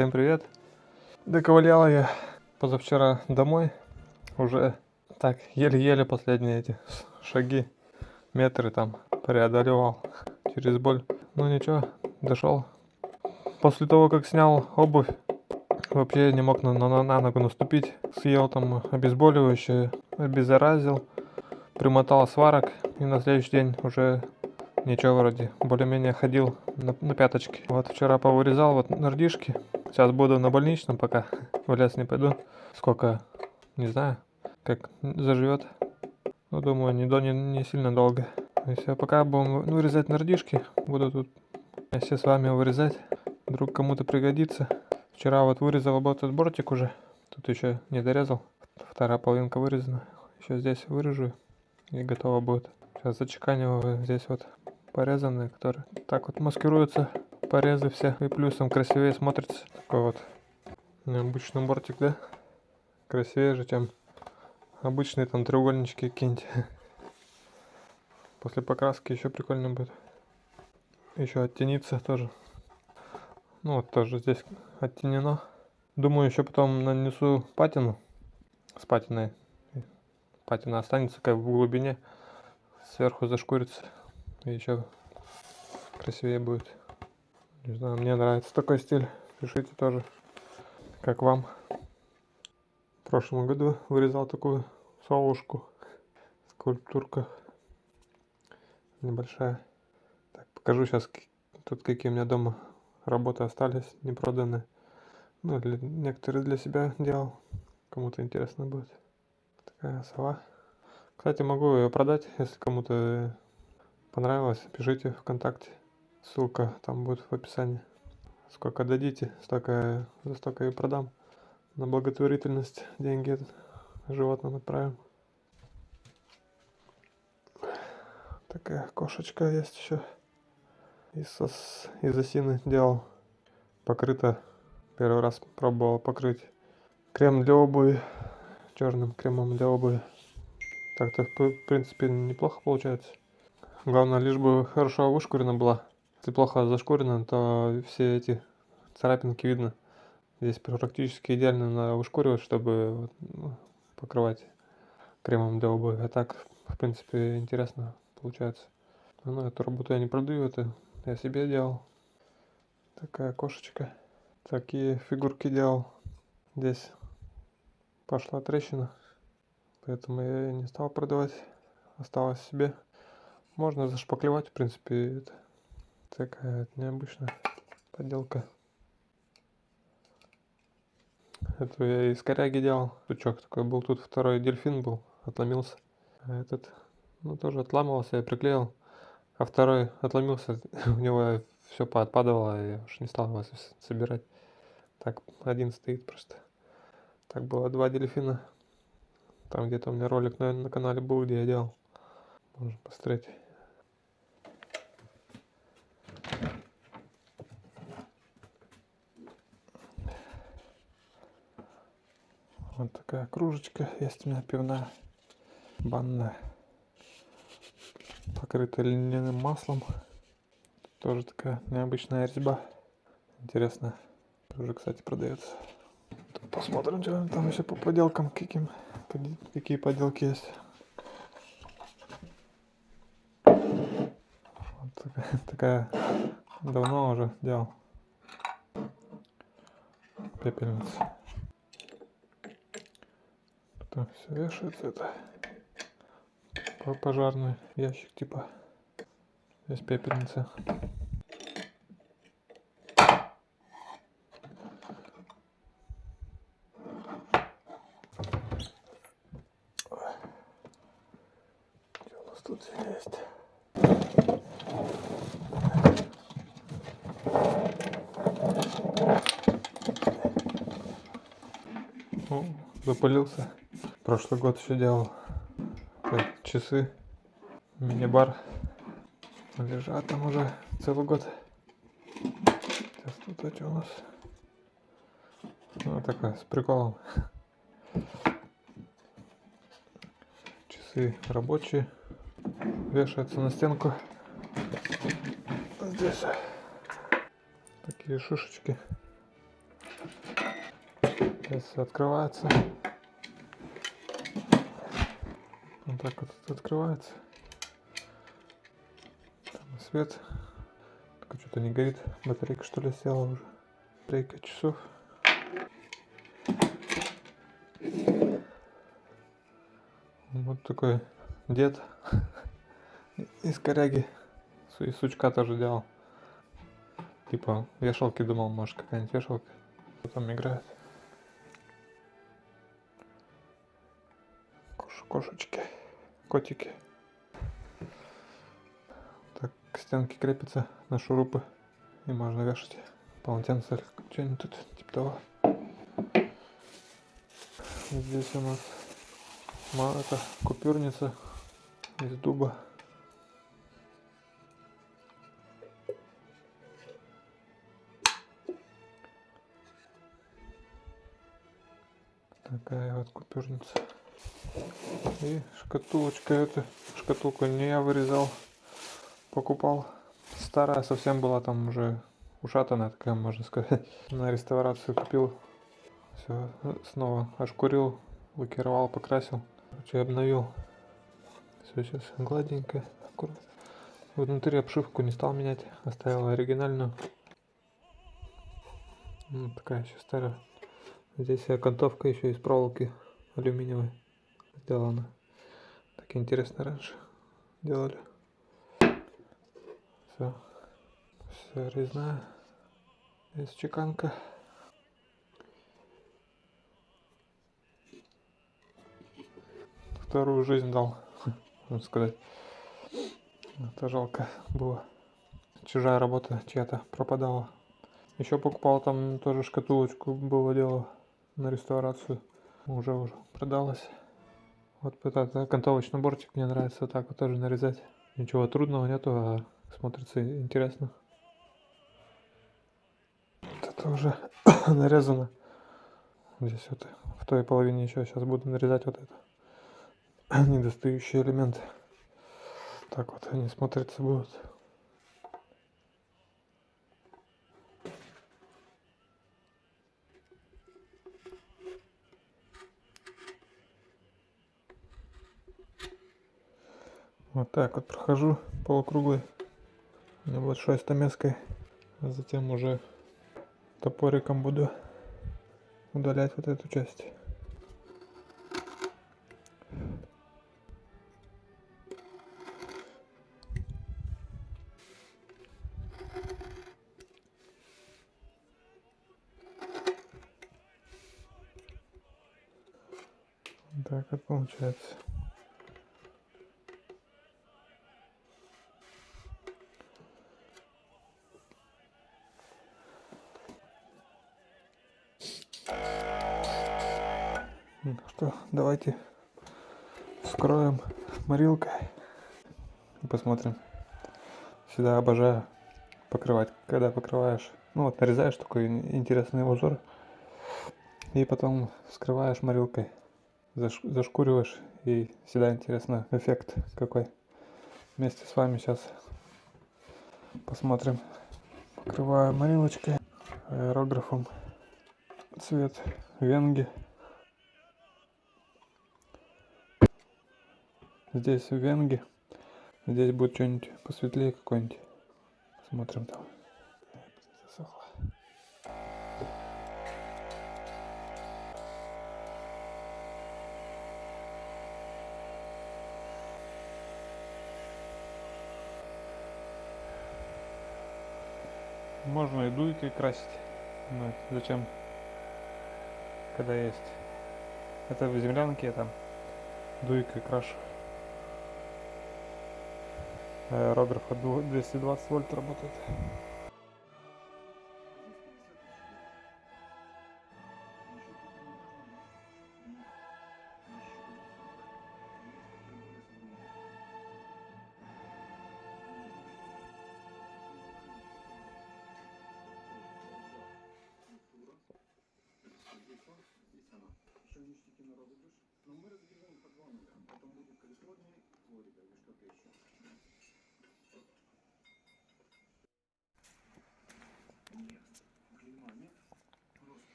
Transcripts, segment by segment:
Всем привет! Доковылял я позавчера домой. Уже так еле-еле последние эти шаги, метры там преодолевал через боль. Ну ничего, дошел. После того, как снял обувь, вообще не мог на, на, на ногу наступить. Съел там обезболивающее, обеззаразил, примотал сварок и на следующий день уже Ничего вроде, более-менее ходил на, на пяточки. Вот вчера повырезал вот нардишки. Сейчас буду на больничном пока, в лес не пойду. Сколько, не знаю, как заживет. Ну, думаю, не, до, не, не сильно долго. И все, пока будем вырезать нардишки, буду тут все с вами вырезать. Вдруг кому-то пригодится. Вчера вот вырезал вот этот бортик уже. Тут еще не дорезал. Вторая половинка вырезана. Еще здесь вырежу и готово будет. Сейчас зачеканиваю здесь вот порезанные, которые так вот маскируются порезы все и плюсом красивее смотрится. Такой вот необычный бортик, да? Красивее же, чем обычные там треугольнички какие-нибудь. После покраски еще прикольно будет. Еще оттениться тоже. Ну вот тоже здесь оттенено. Думаю, еще потом нанесу патину с патиной. Патина останется как в глубине. Сверху зашкурится. И еще красивее будет. Не знаю, мне нравится такой стиль. Пишите тоже, как вам. В прошлом году вырезал такую совушку. Скульптурка небольшая. Так, покажу сейчас тут какие у меня дома работы остались, не проданные. Ну, для, некоторые для себя делал. Кому-то интересно будет. Такая сова. Кстати, могу ее продать, если кому-то понравилось, пишите ВКонтакте. Ссылка там будет в описании. Сколько дадите, столько, за столько и продам. На благотворительность деньги животным отправим. Такая кошечка есть еще. Из, из осины делал. Покрыто. Первый раз пробовал покрыть. Крем для обуви. Черным кремом для обуви. Так-то в принципе неплохо получается. Главное, лишь бы хорошо вышкурена была. Если плохо зашкурена, то все эти царапинки видно. Здесь практически идеально надо вышкуривать, чтобы ну, покрывать кремом для обуви. А так, в принципе, интересно получается. Ну, эту работу я не продаю, это я себе делал. Такая кошечка. Такие фигурки делал. Здесь пошла трещина, поэтому я ее не стал продавать. Осталось себе. Можно зашпаклевать, в принципе, это такая необычная поделка. Эту я из коряги делал. Сучок такой был. Тут второй дельфин был, отломился. А этот, ну, тоже отламывался, я приклеил. А второй отломился, у него все поотпадывало, я уж не стал его собирать. Так, один стоит просто. Так было два дельфина. Там где-то у меня ролик, наверное, на канале был, где я делал. Можно посмотреть. Вот такая кружечка есть у меня пивная, банная, покрытая льняным маслом. Тоже такая необычная резьба. Интересно. Тоже, кстати, продается. Посмотрим, что там еще по поделкам, каким, какие поделки есть. Вот такая, такая давно уже делал пепельница. Там все вешается это пожарный ящик типа. Здесь пепельница. Что Прошлый год еще делал так, часы, мини-бар. Лежат там уже целый год. Сейчас тут эти у нас. Ну, такая, с приколом. Часы рабочие. Вешаются на стенку. Здесь такие шишечки. Всё открывается. Так вот это открывается. Там свет. Только что-то не горит. Батарейка что ли села уже. Батарейка часов. Вот такой дед из коряги. И сучка тоже делал. Типа вешалки думал, может какая-нибудь вешалка. Кто там играет. Кош- кошечки, котики. Так, к стенке крепится на шурупы. И можно вешать полотенце или что-нибудь тут типа того. Здесь у нас это купюрница из дуба. Такая вот купюрница. И шкатулочка эта. Шкатулку не я вырезал. Покупал. Старая совсем была там уже ушатанная такая, можно сказать. На реставрацию купил. Все, снова ошкурил, лакировал, покрасил. Короче, обновил. Все сейчас гладенько, аккуратно. Внутри обшивку не стал менять, оставил оригинальную. Ну, такая еще старая. Здесь окантовка еще из проволоки алюминиевой сделана. Так интересно раньше делали. Все. Все резная. Здесь чеканка. Вторую жизнь дал, можно сказать. Это жалко было. Чужая работа чья-то пропадала. Еще покупал там тоже шкатулочку, было дело на реставрацию. Уже уже продалась. Вот этот окантовочный бортик мне нравится так вот тоже нарезать. Ничего трудного нету, а смотрится интересно. Вот это уже нарезано. Здесь вот в той половине еще сейчас буду нарезать вот это недостающие элементы. Так вот они смотрятся будут. Вот так вот прохожу полукруглый небольшой стамеской. А затем уже топориком буду удалять вот эту часть. Так вот получается. Давайте вскроем морилкой и посмотрим. Всегда обожаю покрывать, когда покрываешь, ну вот нарезаешь такой интересный узор и потом вскрываешь морилкой, заш- зашкуриваешь и всегда интересно эффект какой. Вместе с вами сейчас посмотрим. Покрываю морилочкой, аэрографом цвет венги. Здесь венги. Здесь будет что-нибудь посветлее какой-нибудь. Смотрим там. Можно и дуйкой красить. Но зачем? Когда есть. Это в землянке я там дуйкой крашу. От дву- 220 вольт работает.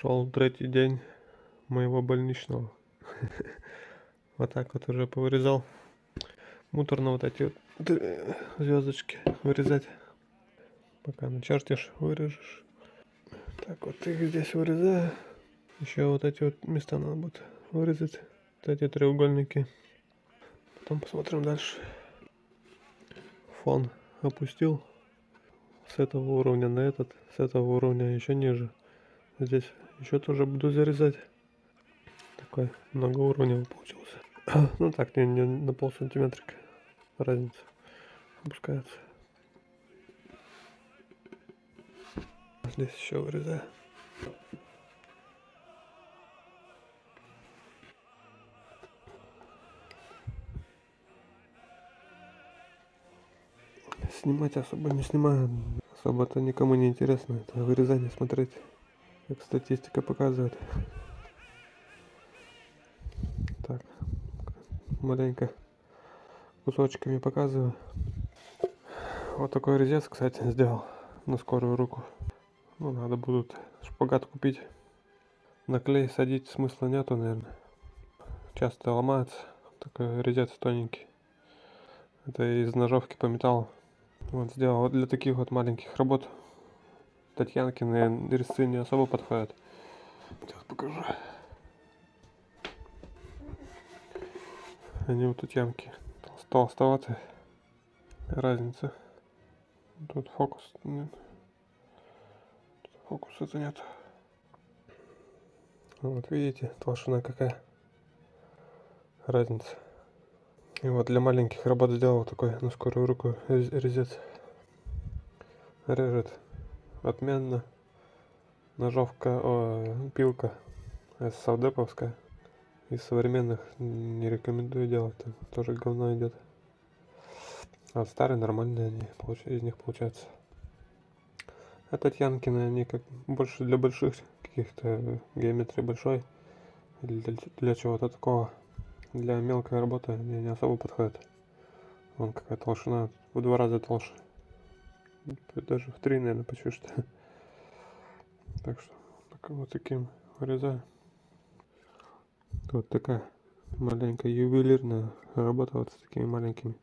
Шел третий день моего больничного. Вот так вот уже повырезал. Муторно вот эти вот звездочки вырезать. Пока начертишь, вырежешь. Так вот их здесь вырезаю. Еще вот эти вот места надо будет вырезать. Вот эти треугольники. Потом посмотрим дальше. Фон опустил с этого уровня на этот, с этого уровня еще ниже. Здесь еще тоже буду зарезать. Такой многоуровневый получился. ну так, не, не на пол сантиметрика разница опускается. Здесь еще вырезаю. Снимать особо не снимаю, особо-то никому не интересно это вырезание смотреть, как статистика показывает. Так, маленько кусочками показываю. Вот такой резец, кстати, сделал на скорую руку. Ну, надо будет шпагат купить. На клей садить смысла нету, наверное. Часто ломается. Такой резец тоненький. Это из ножовки по металлу. Вот сделал. Вот для таких вот маленьких работ Татьянкины резцы не особо подходят. Сейчас покажу. Они вот тут ямки толстоватые. Разница. Тут фокус нет. Фокуса-то нет. Вот видите, толщина какая. Разница. И вот для маленьких работ сделал такой на скорую руку резец. Режет отменно. Ножовка, о, пилка савдеповская. Из современных не рекомендую делать, там тоже говно идет. А старые нормальные они из них получаются. А Татьянкины они как больше для больших каких-то геометрии большой. Для, для чего-то такого. Для мелкой работы они не особо подходят. Вон какая толщина, в два раза толще. Даже в три, наверное, почти что. Так что, вот таким вырезаю. Вот такая маленькая ювелирная работа вот с такими маленькими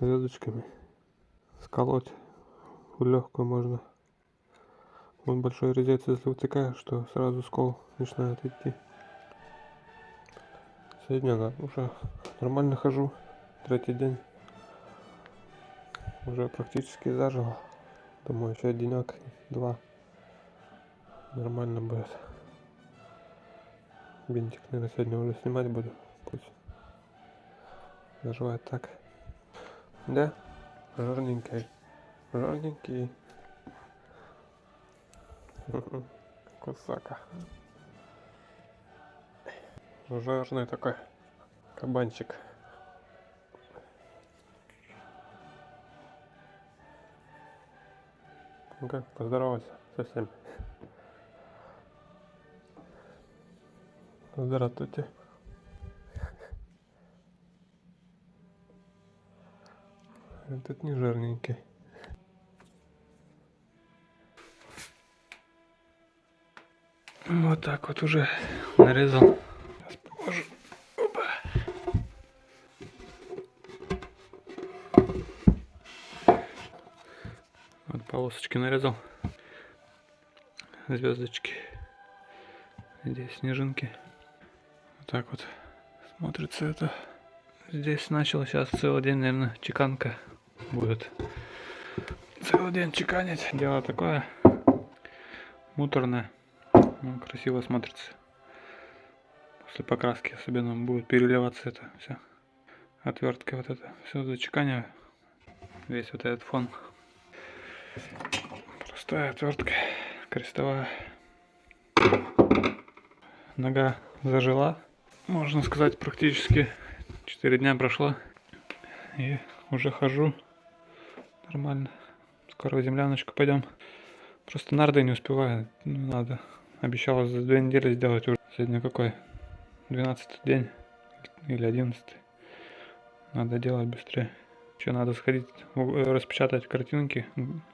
звездочками. Сколоть легкую можно. Вот большой резец, если втыкаешь, что сразу скол начинает идти. Сегодня да, уже нормально хожу. Третий день. Уже практически зажил. Думаю, еще денек, два. Нормально будет. Бинтик, наверное, сегодня уже снимать буду. Пусть заживает так. Да, жирненький. Жирненький. Кусака. Жирный такой кабанчик. Ну-ка, поздоровайся со всеми. Здравствуйте. Этот не жирненький. Вот так вот уже нарезал. Сейчас покажу. Опа. Вот полосочки нарезал. Звездочки. Здесь снежинки так вот смотрится это. Здесь начал сейчас целый день, наверное, чеканка будет. Целый день чеканить. Дело такое муторное. Ну, красиво смотрится. После покраски особенно будет переливаться это все. Отвертка вот это. Все зачеканиваю. Весь вот этот фон. Простая отвертка. Крестовая. Нога зажила можно сказать, практически 4 дня прошло. И уже хожу нормально. Скоро в земляночку пойдем. Просто нарды не успеваю. Ну, надо. Обещала за две недели сделать уже. Сегодня какой? 12 день или 11. Надо делать быстрее. Еще надо сходить, распечатать картинки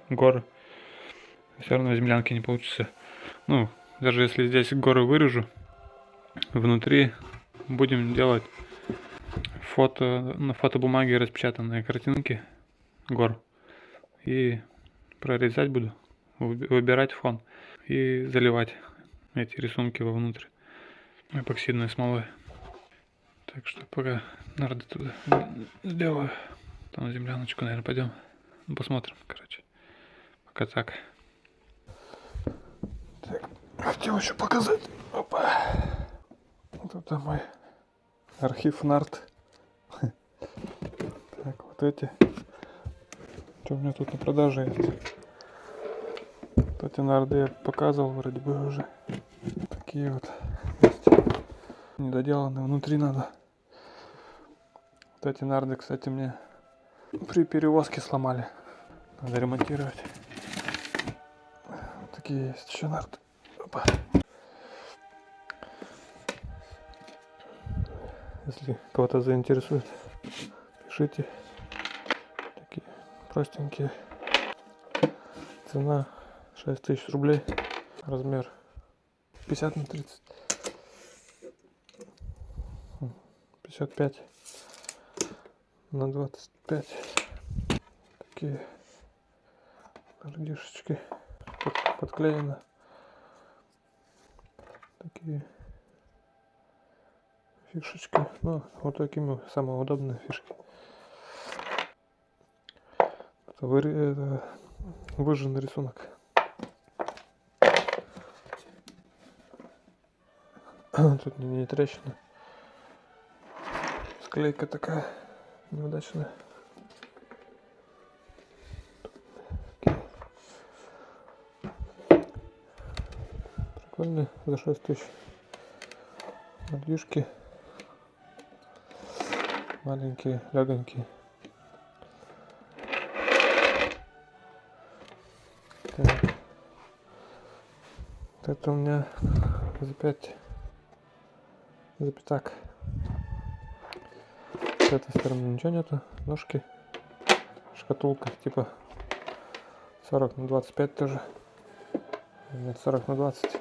гор. Все равно в землянке не получится. Ну, даже если здесь горы вырежу, внутри будем делать фото, на фотобумаге распечатанные картинки гор. И прорезать буду, выбирать фон и заливать эти рисунки вовнутрь эпоксидной смолой. Так что пока нарды туда сделаю, там на земляночку, наверное, пойдем. Посмотрим, короче. Пока так. Так, хотел еще показать. Опа. Вот это мой архив нарт. Так, вот эти. Что у меня тут на продаже есть? Вот эти нарды я показывал вроде бы уже. Такие вот есть. Недоделанные внутри надо. Вот эти нарды, кстати, мне при перевозке сломали. Надо ремонтировать. Такие есть еще. Опа. Если кого-то заинтересует, пишите. Такие простенькие. Цена 6000 рублей. Размер 50 на 30. 55 на 25. Такие радишечки под, подклеено. Такие фишечки. Ну, вот такими самые удобные фишки. Это, вы, это выжженный рисунок. Тут не, не трещина. Склейка такая неудачная. Прикольно, за 6 тысяч. Надвижки. Маленькие, легонькие. Так. Это у меня за 5 за пятак. С этой стороны ничего нету. Ножки. Шкатулка типа 40 на 25 тоже. Нет, 40 на 20.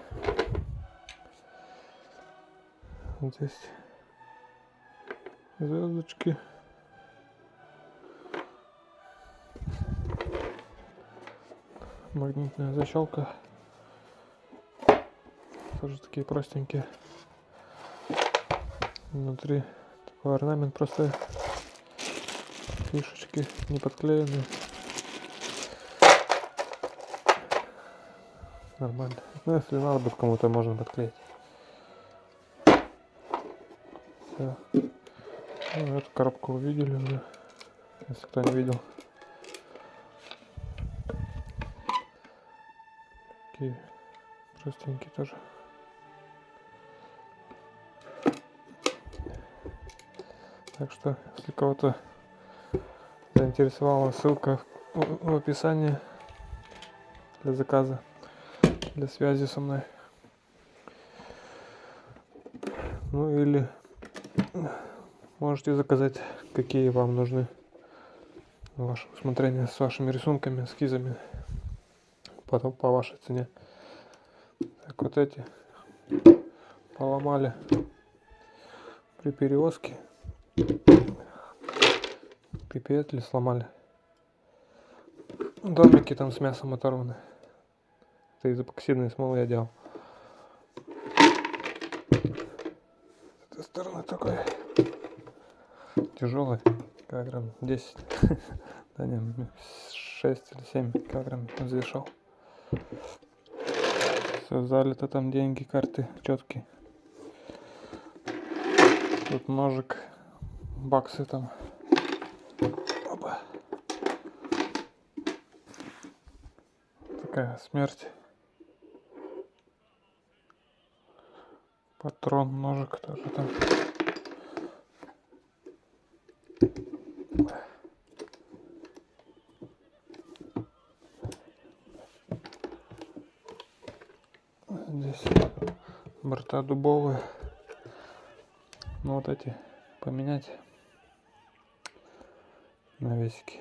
Здесь звездочки. Магнитная защелка. Тоже такие простенькие. Внутри такой орнамент просто фишечки не подклеены. Нормально. Ну если надо будет кому-то можно подклеить. Все. Ну, эту коробку увидели уже, если кто не видел. Такие простенькие тоже. Так что, если кого-то заинтересовала, ссылка в описании для заказа, для связи со мной. Ну или можете заказать, какие вам нужны ваше усмотрение с вашими рисунками, эскизами по, по вашей цене. Так, вот эти поломали при перевозке Пипетли сломали. Домики там с мясом оторваны. Это из эпоксидной смолы я делал. С этой стороны такой тяжелый. Килограмм 10. да не, 6 или 7 килограмм взвешал. Все залито там деньги, карты четкие. Тут ножик баксы там. Опа. Такая смерть. Патрон, ножик только там. Здесь борта дубовые. Ну вот эти поменять навесики.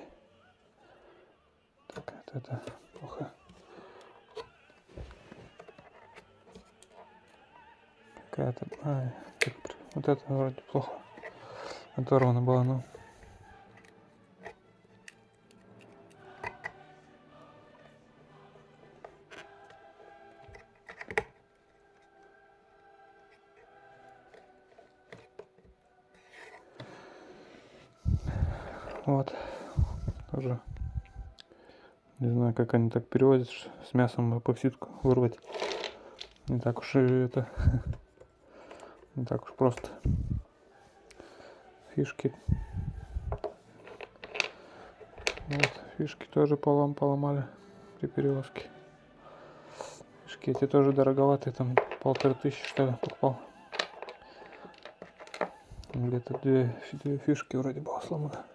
Так, это, это плохо. Какая-то... А, вот это вроде плохо. Оторвана была, ну. Вот. Не знаю, как они так переводят, с мясом эпоксидку вырвать. Не так уж и это... Не так уж просто. Фишки. Вот, фишки тоже полом поломали при перевозке. Фишки эти тоже дороговатые, там полторы тысячи что ли покупал. Где-то две, две фишки вроде было сломано.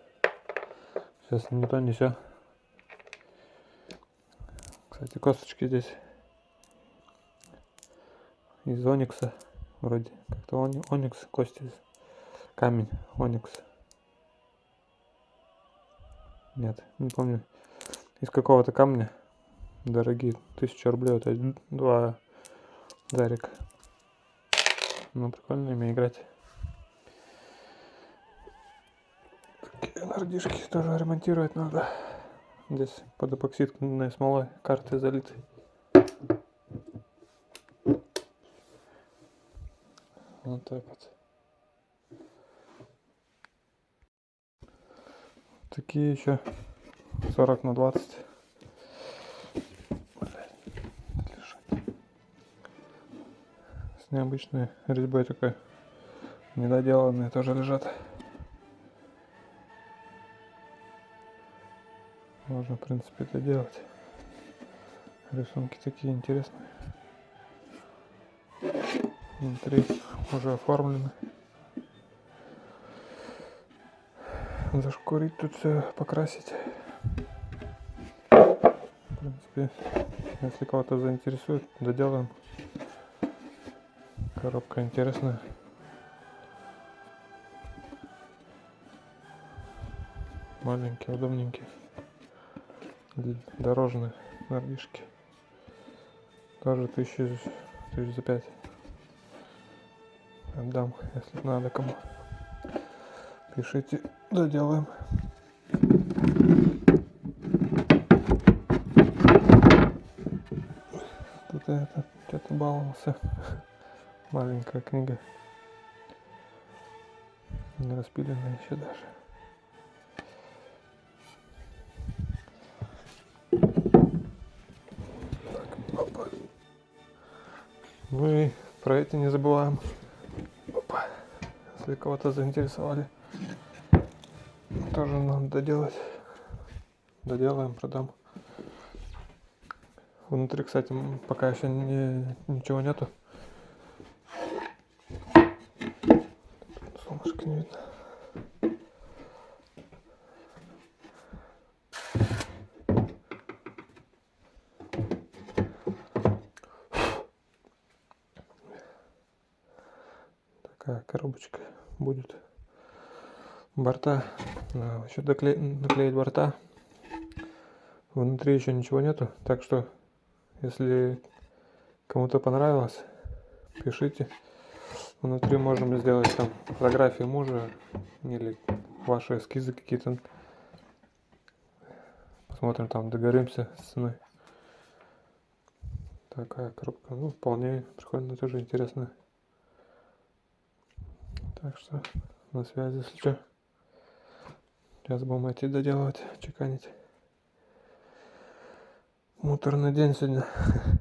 Сейчас не то, не все. Кстати, косточки здесь из оникса. Вроде как-то они- оникс, кости. Камень, оникс. Нет, не помню. Из какого-то камня. Дорогие. Тысяча рублей. Один, два дарика. Ну, прикольно ими играть. Такие нардишки тоже ремонтировать надо. Здесь под эпоксидной смолой карты залиты. Вот так вот. Такие еще 40 на 20. Блядь, лежать. С необычной резьбой такой. Недоделанные тоже лежат. Можно, в принципе, это делать. Рисунки такие интересные. Внутри уже оформлены. Зашкурить тут все, покрасить. В принципе, если кого-то заинтересует, доделаем. Коробка интересная. Маленькие, удобненькие. Дорожные нордишки. Тоже тысячи, тысяч за пять. Отдам, если надо кому. Пишите, доделаем. Тут это, что-то баловался. Маленькая книга. Не распиленная еще даже. И про эти не забываем. Опа. Если кого-то заинтересовали. Тоже надо доделать. Доделаем, продам. Внутри, кстати, пока еще не, ничего нету. Солнышко не видно. Такая коробочка будет. Борта. Надо еще докле- наклеить борта. Внутри еще ничего нету. Так что, если кому-то понравилось, пишите. Внутри можем сделать там фотографии мужа или ваши эскизы какие-то. Посмотрим, там договоримся с ценой. Такая коробка, ну, вполне прикольно, тоже интересно. Так что на связи, если что. Сейчас будем идти доделывать, чеканить. Муторный день сегодня.